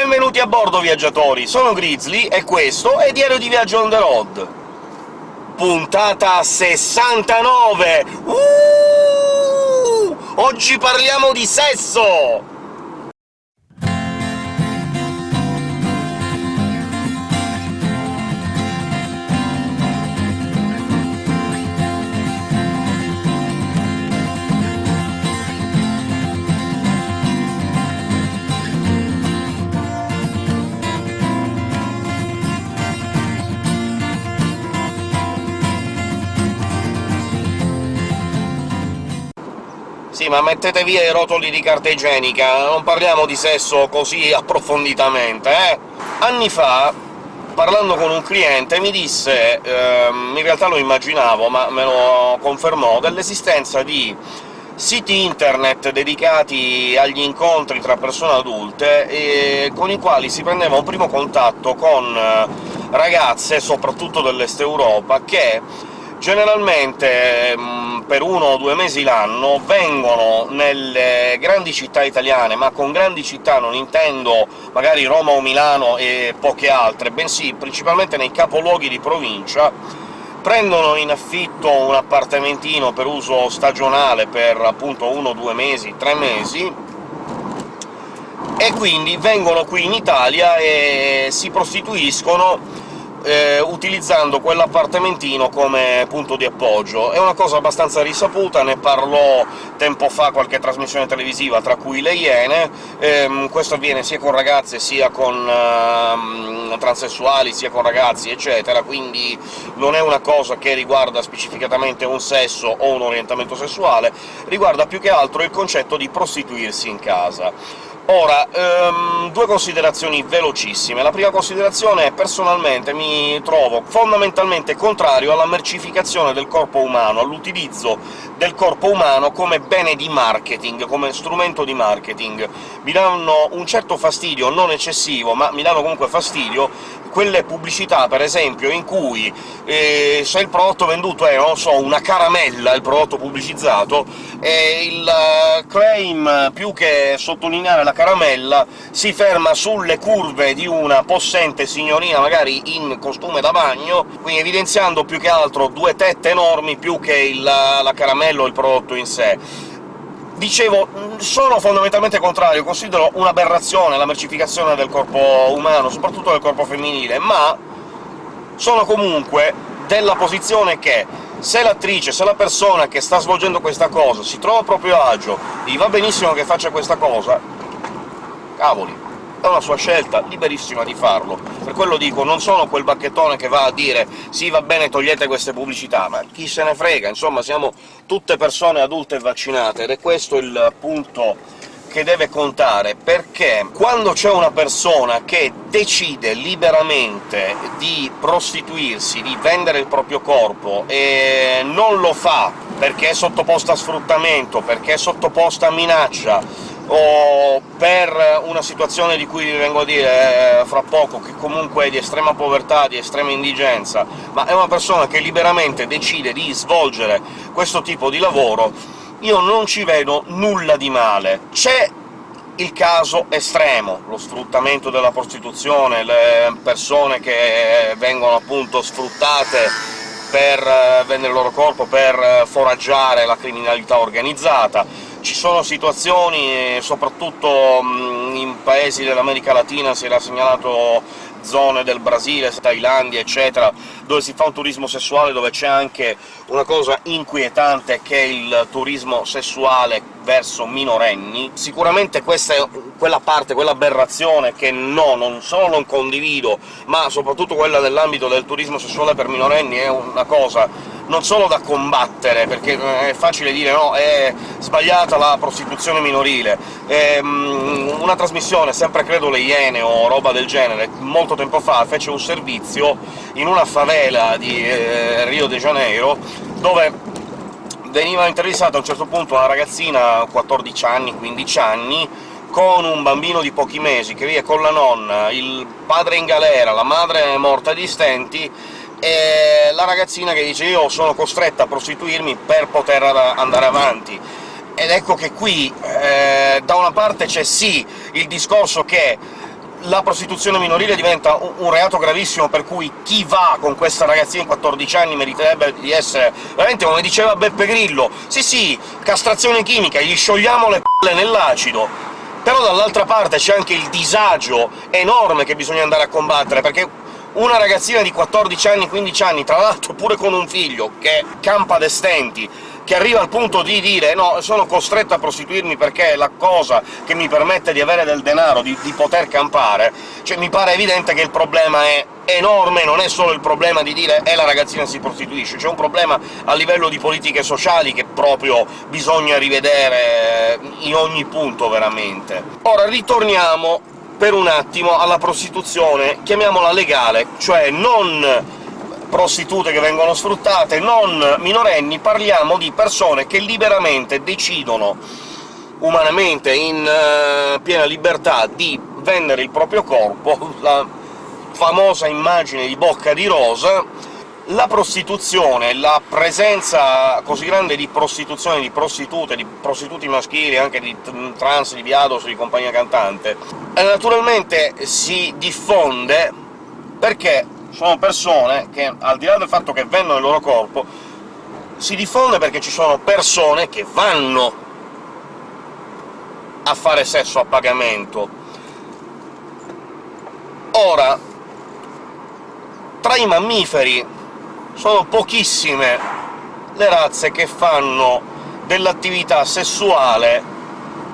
Benvenuti a bordo, viaggiatori! Sono Grizzly, e questo è Diario di Viaggio on the road. Puntata 69! Uh! Oggi parliamo di sesso! Sì, ma mettete via i rotoli di carta igienica, non parliamo di sesso così approfonditamente, eh? Anni fa, parlando con un cliente, mi disse ehm, in realtà lo immaginavo, ma me lo confermò, dell'esistenza di siti internet dedicati agli incontri tra persone adulte, con i quali si prendeva un primo contatto con eh, ragazze, soprattutto dell'Est Europa, che generalmente mm, per uno o due mesi l'anno vengono nelle grandi città italiane, ma con grandi città non intendo magari Roma o Milano e poche altre, bensì principalmente nei capoluoghi di provincia, prendono in affitto un appartamentino per uso stagionale per appunto uno, due mesi, tre mesi, e quindi vengono qui in Italia e si prostituiscono eh, utilizzando quell'appartamentino come punto di appoggio. È una cosa abbastanza risaputa, ne parlò tempo fa qualche trasmissione televisiva, tra cui Le Iene. Ehm, questo avviene sia con ragazze, sia con ehm, transessuali, sia con ragazzi, eccetera, quindi non è una cosa che riguarda specificatamente un sesso o un orientamento sessuale, riguarda più che altro il concetto di prostituirsi in casa. Ora, um, due considerazioni velocissime. La prima considerazione è personalmente mi trovo fondamentalmente contrario alla mercificazione del corpo umano, all'utilizzo del corpo umano come bene di marketing, come strumento di marketing. Mi danno un certo fastidio, non eccessivo, ma mi danno comunque fastidio quelle pubblicità, per esempio, in cui eh, se il prodotto venduto è, non so, una caramella, il prodotto pubblicizzato, e il uh, claim, più che sottolineare la caramella, si ferma sulle curve di una possente signorina, magari in costume da bagno, quindi evidenziando più che altro due tette enormi più che il, la caramella o il prodotto in sé. Dicevo, sono fondamentalmente contrario, considero un'aberrazione la mercificazione del corpo umano, soprattutto del corpo femminile, ma sono comunque della posizione che se l'attrice, se la persona che sta svolgendo questa cosa si trova a proprio agio, gli va benissimo che faccia questa cosa, cavoli, è una sua scelta, liberissima di farlo. Per quello dico, non sono quel bacchettone che va a dire «sì, va bene, togliete queste pubblicità», ma chi se ne frega, insomma siamo tutte persone adulte e vaccinate, ed è questo il punto che deve contare, perché quando c'è una persona che decide liberamente di prostituirsi, di vendere il proprio corpo, e non lo fa perché è sottoposta a sfruttamento, perché è sottoposta a minaccia, o per una situazione di cui vi vengo a dire eh, fra poco, che comunque è di estrema povertà, di estrema indigenza, ma è una persona che liberamente decide di svolgere questo tipo di lavoro, io non ci vedo nulla di male. C'è il caso estremo, lo sfruttamento della prostituzione, le persone che vengono appunto sfruttate per eh, vendere il loro corpo, per eh, foraggiare la criminalità organizzata, ci sono situazioni, soprattutto in paesi dell'America Latina si era segnalato zone del Brasile, Thailandia, eccetera, dove si fa un turismo sessuale, dove c'è anche una cosa inquietante che è il turismo sessuale verso minorenni. Sicuramente questa è quella parte, quell'aberrazione che no, non solo non condivido, ma soprattutto quella nell'ambito del turismo sessuale per minorenni è una cosa non solo da combattere, perché è facile dire no, è sbagliata la prostituzione minorile. E, um, una trasmissione, sempre credo Le Iene o roba del genere, molto tempo fa fece un servizio in una favela di eh, Rio de Janeiro, dove veniva intervistata a un certo punto una ragazzina, 14 anni, 15 anni, con un bambino di pochi mesi, che vive con la nonna, il padre in galera, la madre morta di stenti, e la ragazzina che dice «io sono costretta a prostituirmi per poter andare avanti». Ed ecco che qui, eh, da una parte c'è sì il discorso che la prostituzione minorile diventa un reato gravissimo, per cui chi va con questa ragazzina di 14 anni meriterebbe di essere veramente, come diceva Beppe Grillo, sì sì, castrazione chimica, gli sciogliamo le palle nell'acido, però dall'altra parte c'è anche il disagio enorme che bisogna andare a combattere, perché una ragazzina di 14 anni, 15 anni, tra l'altro pure con un figlio, che campa de stenti, che arriva al punto di dire «no, sono costretto a prostituirmi perché è la cosa che mi permette di avere del denaro, di, di poter campare», cioè mi pare evidente che il problema è enorme, non è solo il problema di dire «è la ragazzina si prostituisce», c'è un problema a livello di politiche sociali che proprio bisogna rivedere in ogni punto, veramente. Ora ritorniamo per un attimo alla prostituzione, chiamiamola legale, cioè non prostitute che vengono sfruttate, non minorenni, parliamo di persone che liberamente decidono, umanamente, in uh, piena libertà, di vendere il proprio corpo, la famosa immagine di Bocca di Rosa, la prostituzione, la presenza così grande di prostituzione, di prostitute, di prostituti maschili, anche di trans, di viados, di compagnia cantante, eh, naturalmente si diffonde perché sono persone che, al di là del fatto che vendono il loro corpo, si diffonde perché ci sono persone che vanno a fare sesso a pagamento. Ora, tra i mammiferi sono pochissime le razze che fanno dell'attività sessuale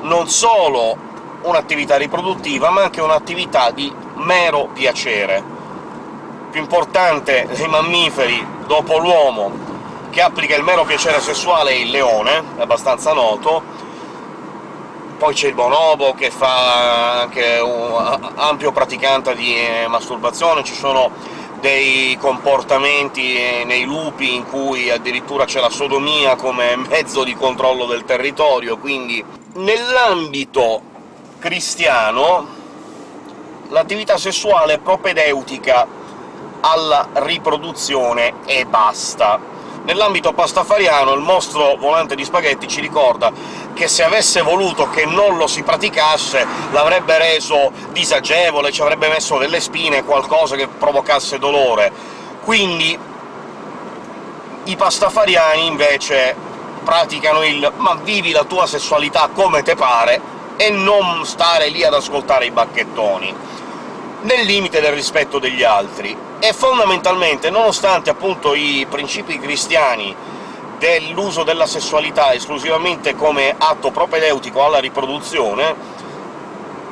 non solo un'attività riproduttiva, ma anche un'attività di mero piacere. Più importante dei mammiferi, dopo l'uomo, che applica il mero piacere sessuale è il leone, è abbastanza noto, poi c'è il bonobo, che fa anche un ampio praticante di eh, masturbazione, ci sono dei comportamenti nei lupi in cui addirittura c'è la sodomia come mezzo di controllo del territorio, quindi nell'ambito cristiano l'attività sessuale è propedeutica alla riproduzione e basta. Nell'ambito pastafariano il mostro volante di spaghetti ci ricorda che se avesse voluto che non lo si praticasse l'avrebbe reso disagevole, ci avrebbe messo delle spine, qualcosa che provocasse dolore. Quindi i pastafariani invece praticano il «ma vivi la tua sessualità come te pare» e non stare lì ad ascoltare i bacchettoni, nel limite del rispetto degli altri e fondamentalmente, nonostante appunto i principi cristiani dell'uso della sessualità esclusivamente come atto propedeutico alla riproduzione,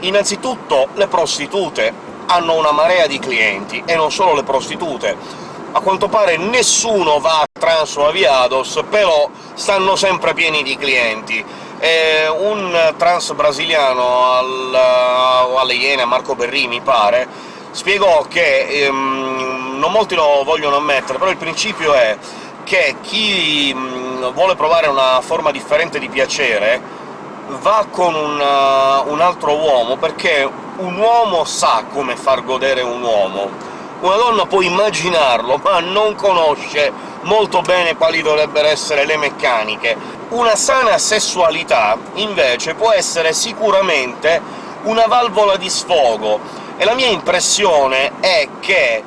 innanzitutto le prostitute hanno una marea di clienti, e non solo le prostitute. A quanto pare nessuno va a trans o a viados, però stanno sempre pieni di clienti. E un trans brasiliano al, alle Iene, Marco Berri, mi pare, spiegò che ehm, non molti lo vogliono ammettere, però il principio è che chi mh, vuole provare una forma differente di piacere va con una, un altro uomo, perché un uomo sa come far godere un uomo. Una donna può immaginarlo, ma non conosce molto bene quali dovrebbero essere le meccaniche. Una sana sessualità, invece, può essere sicuramente una valvola di sfogo, e la mia impressione è che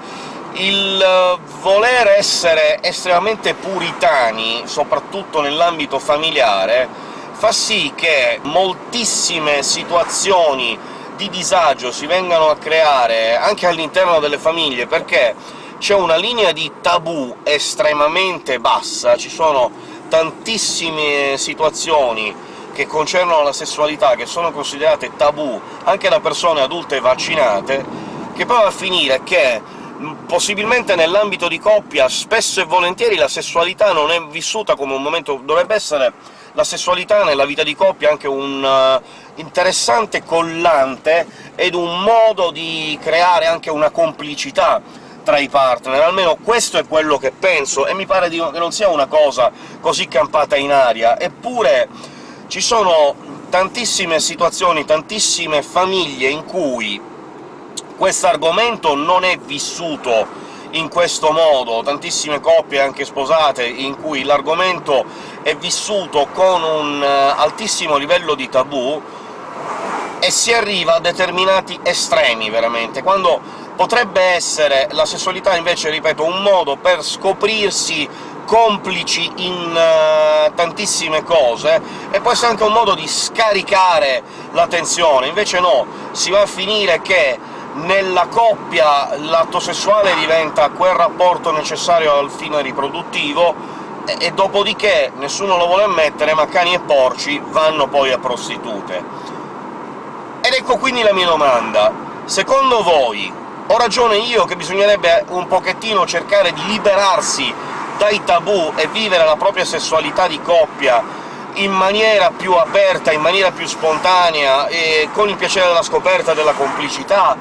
il eh, voler essere estremamente puritani, soprattutto nell'ambito familiare, fa sì che moltissime situazioni di disagio si vengano a creare anche all'interno delle famiglie, perché c'è una linea di tabù estremamente bassa, ci sono tantissime situazioni che concernono la sessualità, che sono considerate tabù anche da persone adulte vaccinate, che poi va a finire che possibilmente nell'ambito di coppia spesso e volentieri la sessualità non è vissuta come un momento... dovrebbe essere la sessualità nella vita di coppia anche un uh, interessante collante ed un modo di creare anche una complicità tra i partner, almeno questo è quello che penso, e mi pare che non sia una cosa così campata in aria. Eppure ci sono tantissime situazioni, tantissime famiglie in cui questo argomento non è vissuto in questo modo, tantissime coppie anche sposate in cui l'argomento è vissuto con un uh, altissimo livello di tabù, e si arriva a determinati estremi, veramente, quando potrebbe essere la sessualità invece, ripeto, un modo per scoprirsi complici in uh, tantissime cose, e può essere anche un modo di scaricare la tensione. Invece no, si va a finire che nella coppia l'atto sessuale diventa quel rapporto necessario al fine riproduttivo, e, e dopodiché nessuno lo vuole ammettere, ma cani e porci vanno poi a prostitute. Ecco quindi la mia domanda. Secondo voi ho ragione io che bisognerebbe un pochettino cercare di liberarsi dai tabù e vivere la propria sessualità di coppia in maniera più aperta, in maniera più spontanea, e con il piacere della scoperta della complicità?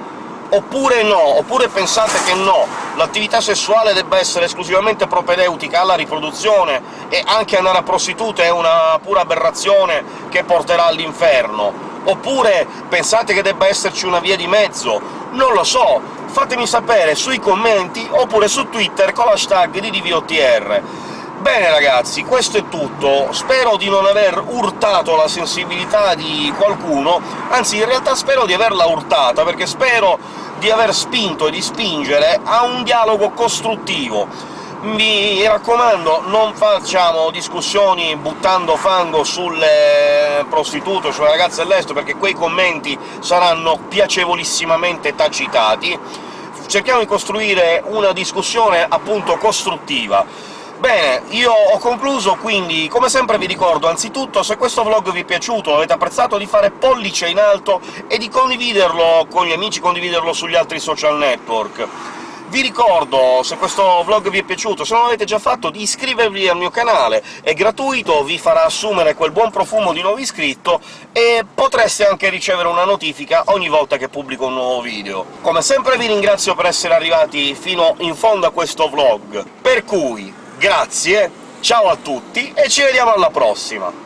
Oppure no? Oppure pensate che no, l'attività sessuale debba essere esclusivamente propedeutica alla riproduzione, e anche andare a prostitute è una pura aberrazione che porterà all'inferno? Oppure pensate che debba esserci una via di mezzo? Non lo so, fatemi sapere sui commenti, oppure su Twitter con l'hashtag di DVOTR. Bene ragazzi, questo è tutto. Spero di non aver urtato la sensibilità di qualcuno, anzi in realtà spero di averla urtata, perché spero di aver spinto e di spingere a un dialogo costruttivo mi raccomando, non facciamo discussioni buttando fango sulle prostitute, sulle ragazze all'estero, perché quei commenti saranno piacevolissimamente tacitati. Cerchiamo di costruire una discussione, appunto, costruttiva. Bene, io ho concluso, quindi come sempre vi ricordo, anzitutto, se questo vlog vi è piaciuto, avete apprezzato, di fare pollice in alto e di condividerlo con gli amici, condividerlo sugli altri social network. Vi ricordo, se questo vlog vi è piaciuto, se non l'avete già fatto, di iscrivervi al mio canale, è gratuito, vi farà assumere quel buon profumo di nuovo iscritto, e potreste anche ricevere una notifica ogni volta che pubblico un nuovo video. Come sempre vi ringrazio per essere arrivati fino in fondo a questo vlog, per cui grazie, ciao a tutti e ci vediamo alla prossima!